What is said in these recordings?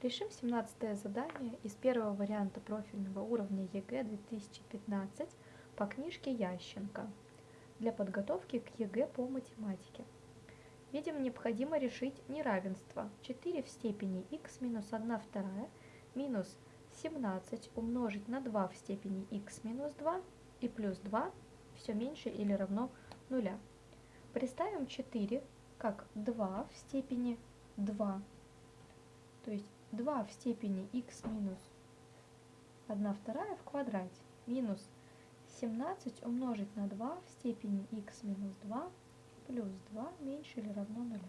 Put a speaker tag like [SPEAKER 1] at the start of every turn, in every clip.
[SPEAKER 1] Решим 17 задание из первого варианта профильного уровня ЕГЭ 2015 по книжке Ященко для подготовки к ЕГЭ по математике. Видим, необходимо решить неравенство 4 в степени х минус 1 вторая минус 17 умножить на 2 в степени х минус 2 и плюс 2 все меньше или равно нуля. Представим 4 как 2 в степени 2, то есть 2 в степени х минус 1 вторая в квадрате минус 17 умножить на 2 в степени х минус 2 плюс 2 меньше или равно 0.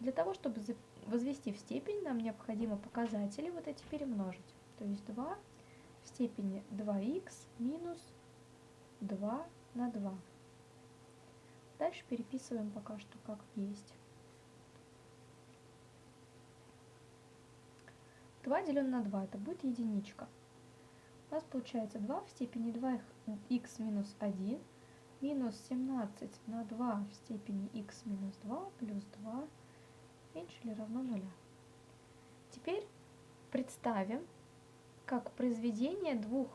[SPEAKER 1] Для того, чтобы возвести в степень, нам необходимо показатели вот эти перемножить. То есть 2 в степени 2х минус 2 на 2. Дальше переписываем пока что как есть. 2 делено на 2, это будет единичка. У нас получается 2 в степени 2х минус 1 минус 17 на 2 в степени х минус 2 плюс 2 меньше или равно 0. Теперь представим, как произведение двух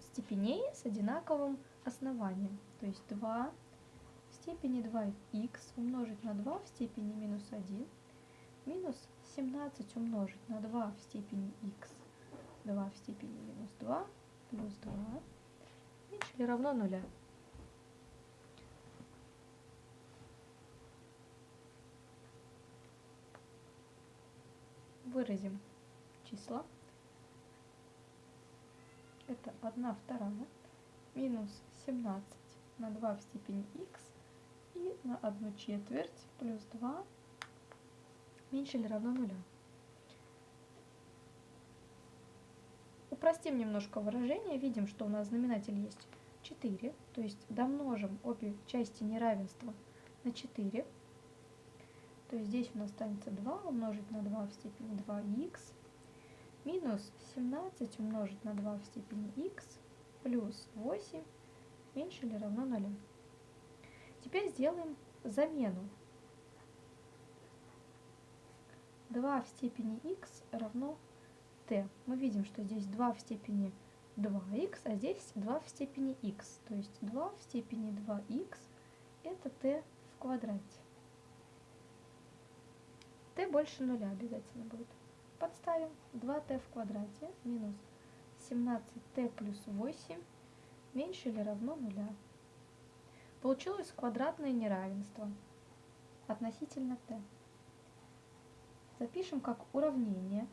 [SPEAKER 1] степеней с одинаковым основанием. То есть 2 в степени 2х умножить на 2 в степени минус 1 минус 17 умножить на 2 в степени х, 2 в степени минус 2, плюс 2, меньше или равно нуля. Выразим числа. Это 1 вторая минус 17 на 2 в степени х и на 1 четверть плюс 2 меньше или равно нуля. Упростим немножко выражение, видим, что у нас знаменатель есть 4, то есть домножим обе части неравенства на 4, то есть здесь у нас останется 2 умножить на 2 в степени 2х, минус 17 умножить на 2 в степени х, плюс 8 меньше или равно 0. Теперь сделаем замену 2 в степени х равно t. Мы видим, что здесь 2 в степени 2х, а здесь 2 в степени х. То есть 2 в степени 2х это t в квадрате. t больше нуля обязательно будет. Подставим 2t в квадрате минус 17t плюс 8 меньше или равно нуля. Получилось квадратное неравенство относительно t запишем как уравнение,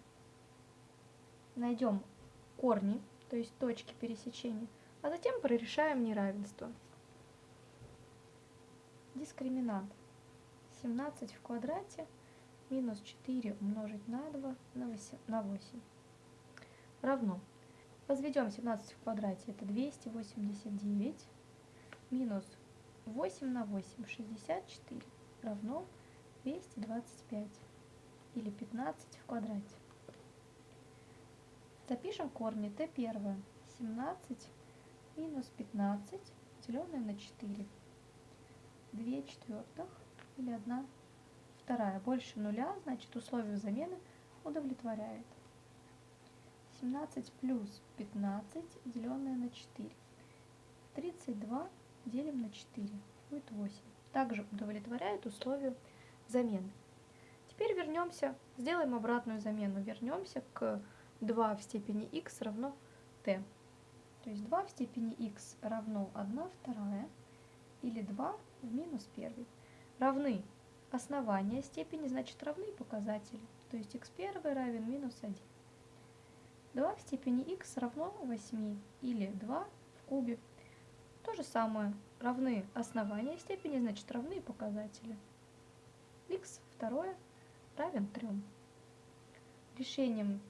[SPEAKER 1] найдем корни, то есть точки пересечения, а затем прорешаем неравенство. Дискриминант 17 в квадрате минус 4 умножить на 2 на 8 равно. Возведем 17 в квадрате, это 289, минус 8 на 8, 64, равно 225 или 15 в квадрате. Запишем корни t первое 17 минус 15 деленное на 4. 2 четвертых или 1 вторая больше нуля, значит условие замены удовлетворяет. 17 плюс 15 деленное на 4. 32 делим на 4 будет 8. Также удовлетворяет условию замены. Теперь вернемся, сделаем обратную замену. Вернемся к 2 в степени х равно t. То есть 2 в степени х равно 1 вторая или 2 в минус 1. Равны основания степени, значит равны показатели. То есть x1 равен минус 1. 2 в степени х равно 8 или 2 в кубе. То же самое. Равны основания степени, значит равны показатели. x второе равен 3. Решением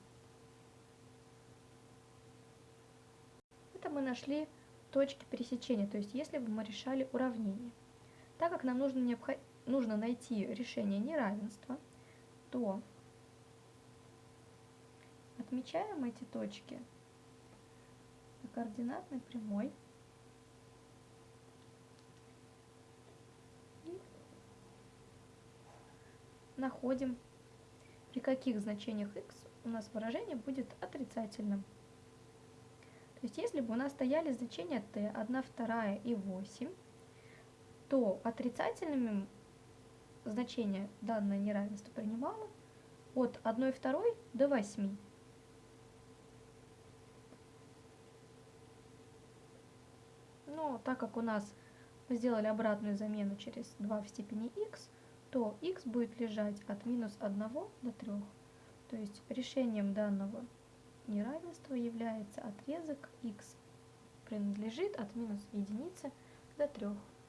[SPEAKER 1] это мы нашли точки пересечения, то есть если бы мы решали уравнение. Так как нам нужно, необход... нужно найти решение неравенства, то отмечаем эти точки на координатной прямой находим каких значениях x у нас выражение будет отрицательным. То есть если бы у нас стояли значения t 1, 2 и 8, то отрицательными значение данное неравенство принимало от 1 2 до 8. Но так как у нас мы сделали обратную замену через 2 в степени x, то x будет лежать от минус 1 до 3. То есть решением данного неравенства является отрезок x принадлежит от минус единицы до 3.